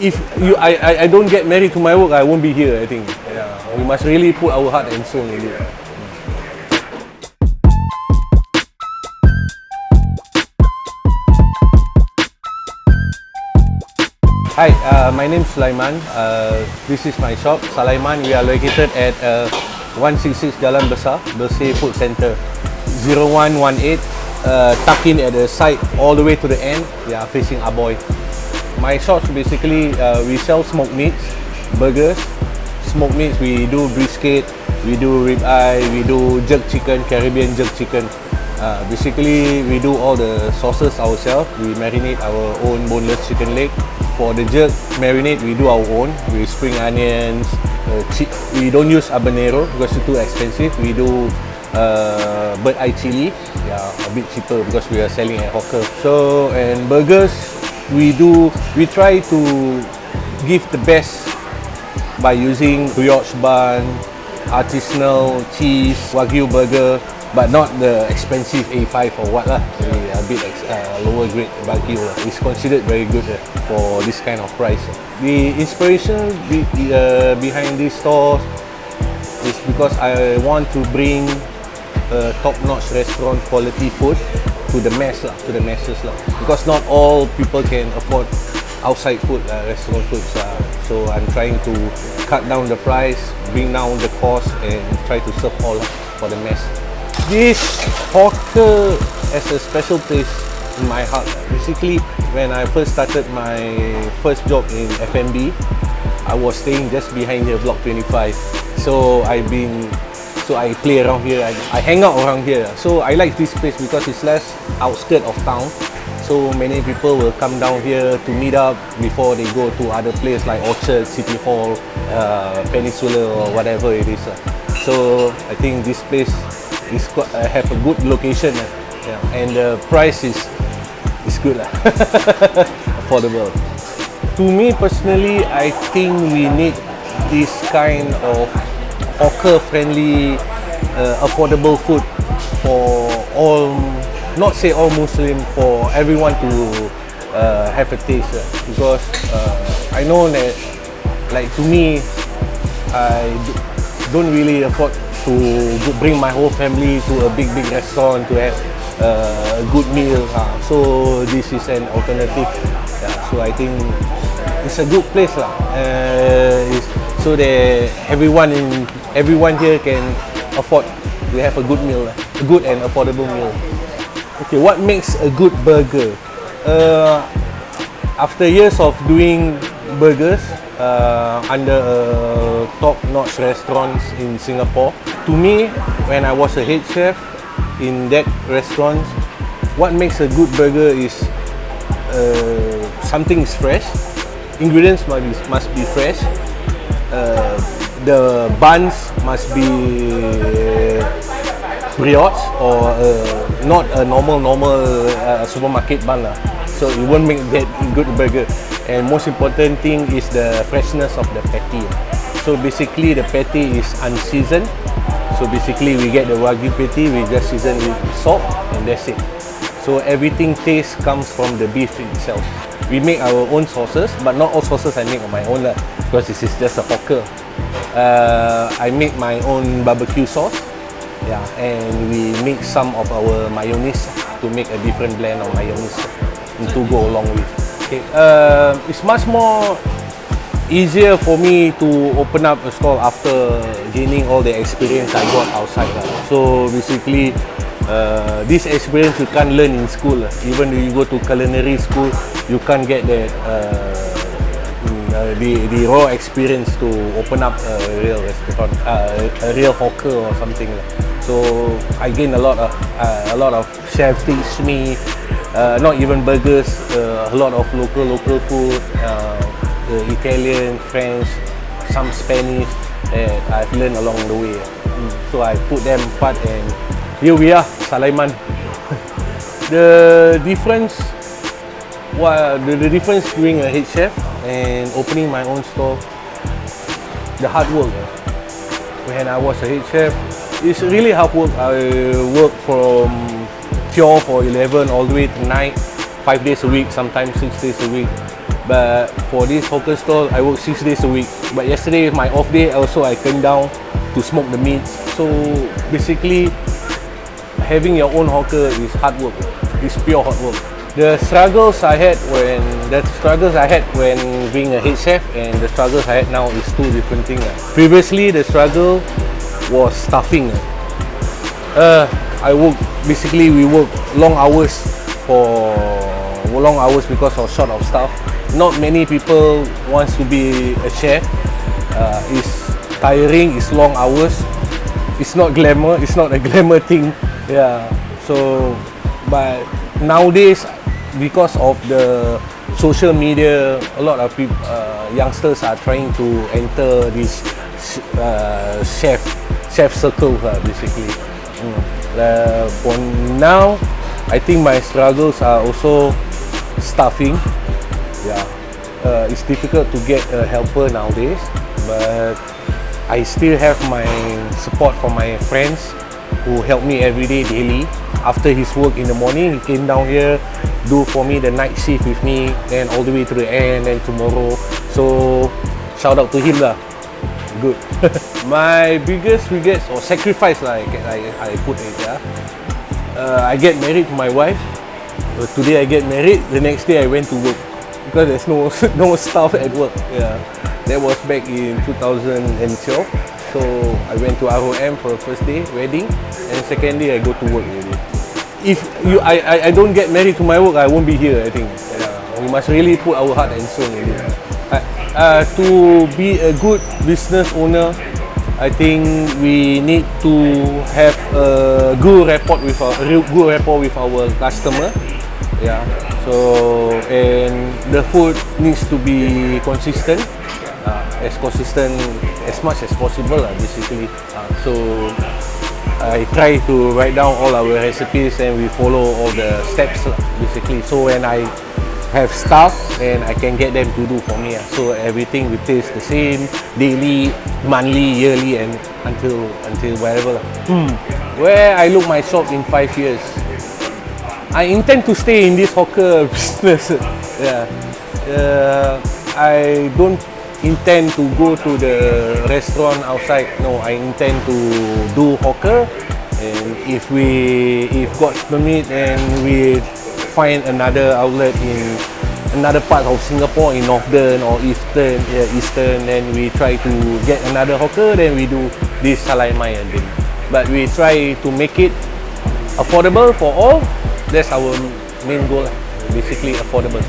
if you I, I I don't get married to my work, I won't be here. I think. Yeah, we must really put our heart and soul in it. Hi, uh, my name is Sulaiman. Uh, this is my shop, Sulaiman. We are located at uh, 166 Jalan Besar, Bersih Food Center, 0118. Uh, tucked in at the side all the way to the end. We are facing Aboy. My shops basically uh, we sell smoked meats, burgers, smoked meats. We do brisket, we do rib eye, we do jerk chicken, Caribbean jerk chicken. Uh, basically, we do all the sauces ourselves. We marinate our own boneless chicken leg. For the jerk marinade, we do our own We spring onions. Uh, we don't use habanero because it's too expensive. We do uh, bird eye chili, yeah, a bit cheaper because we are selling at hawker. So and burgers, we do we try to give the best by using brioche bun, artisanal cheese, wagyu burger, but not the expensive A5 or what lah. A bit uh, lower grade wagyu lah. It's considered very good uh, for this kind of price. The inspiration be, uh, behind this store is because I want to bring top-notch restaurant quality food to the mass lah, to the masses lah. Because not all people can afford outside food, uh, restaurant foods. Uh, so I'm trying to cut down the price, bring down the cost, and try to serve all for the mass. This hawker has a special place in my heart. Basically, when I first started my first job in F&B, I was staying just behind here, block 25. So I've been, so I play around here. I, I hang out around here. So I like this place because it's less outskirt of town. So many people will come down here to meet up before they go to other places like Orchard, City Hall, uh, Peninsula or whatever it is. uh. So I think this place is quite, uh, have a good location uh, yeah, and the price is is good lah. affordable. To me personally, I think we need this kind of hawker-friendly, uh, affordable food for all, not say all Muslim, for everyone to uh, have a taste. uh, because uh, I know that, like to me, I don't really afford to bring my whole family to a big, big restaurant to have uh, a good meal. Uh, so this is an alternative. Yeah, so I think it's a good place lah. Uh, so that everyone in everyone here can afford to have a good meal, a good and affordable meal. Okay, what makes a good burger? Uh, after years of doing burgers uh, under top-notch restaurants in Singapore, to me, when I was a head chef in that restaurant, what makes a good burger is uh, something is fresh, ingredients must be, must be fresh, uh, the buns must be brioche or uh, not a normal normal uh, supermarket bun lah. So it won't make that good burger. And most important thing is the freshness of the patty. So basically the patty is unseasoned. So basically we get the wagyu patty, we just season with salt and that's it. So everything taste comes from the beef itself. We make our own sauces, but not all sauces I make on my own lah, because this is just a hawker. Uh, I make my own barbecue sauce, yeah, and we mix some of our mayonnaise to make a different blend of mayonnaise to go along with. Okay, uh, it's much more easier for me to open up a stall after gaining all the experience I got outside. lah. So basically, uh, this experience you can't learn in school. Even though you go to culinary school, you can't get that uh, mm, uh, the the raw experience to open up a real restaurant, uh, a real hawker or something. So I gain a lot of uh, a lot of chefs teach me. Uh, not even burgers, uh, a lot of local local food, uh, the Italian, French, some Spanish that I've learned along the way. Mm. So I put them part and here we are, Sulaiman. the difference, what the, the difference doing a head chef and opening my own store, the hard work. When I was a head chef, it's really hard work. I work from 12 or 11 all the way to night, five days a week, sometimes six days a week. But for this hawker stall, I work six days a week. But yesterday, my off day, also I came down to smoke the meats. So basically, having your own hawker is hard work. It's pure hard work. The struggles I had when the struggles I had when being a head chef and the struggles I had now is two different things. ah. Previously, the struggle was staffing. ah. Uh, I work basically we work long hours for long hours because of short of staff. Not many people wants to be a chef. Uh, it's tiring. It's long hours. It's not glamour. It's not a glamour thing. Yeah. So, but nowadays because of the social media, a lot of people, uh, youngsters are trying to enter this uh, chef chef circle uh, basically. Mm. Uh, for now, I think my struggles are also staffing. Yeah, uh, it's difficult to get a helper nowadays, but I still have my support from my friends who help me every day daily. After his work in the morning, he came down here, do for me the night shift with me, and all the way to the end, and tomorrow. So shout out to him lah. Good. my biggest regrets or sacrifice lah, I, I, I put it yeah. Uh, I get married to my wife. Uh, today I get married. The next day I went to work because there's no no staff at work. Yeah, that was back in 2012. So I went to ROM for the first day wedding, and second day I go to work already. If you I, I, I don't get married to my work, I won't be here. I think yeah, we must really put our heart and soul it. Uh, uh, to be a good business owner, I think we need to have a good rapport with our good rapport with our customer. Yeah. So and the food needs to be consistent, as consistent as much as possible lah, basically. Uh, so I try to write down all our recipes and we follow all the steps lah, basically. So when I have staff and I can get them to do for me. ah. So everything will taste the same daily, monthly, yearly, and until until wherever. lah. Where I look my shop in five years. I intend to stay in this hawker business. yeah. Uh, I don't intend to go to the restaurant outside. No, I intend to do hawker. And if we, if God's permit, and we find another outlet in another part of Singapore, in Northern or Eastern, yeah, Eastern, then we try to get another hawker. Then we do this salai mai again. But we try to make it affordable for all. That's our main goal. Basically affordable.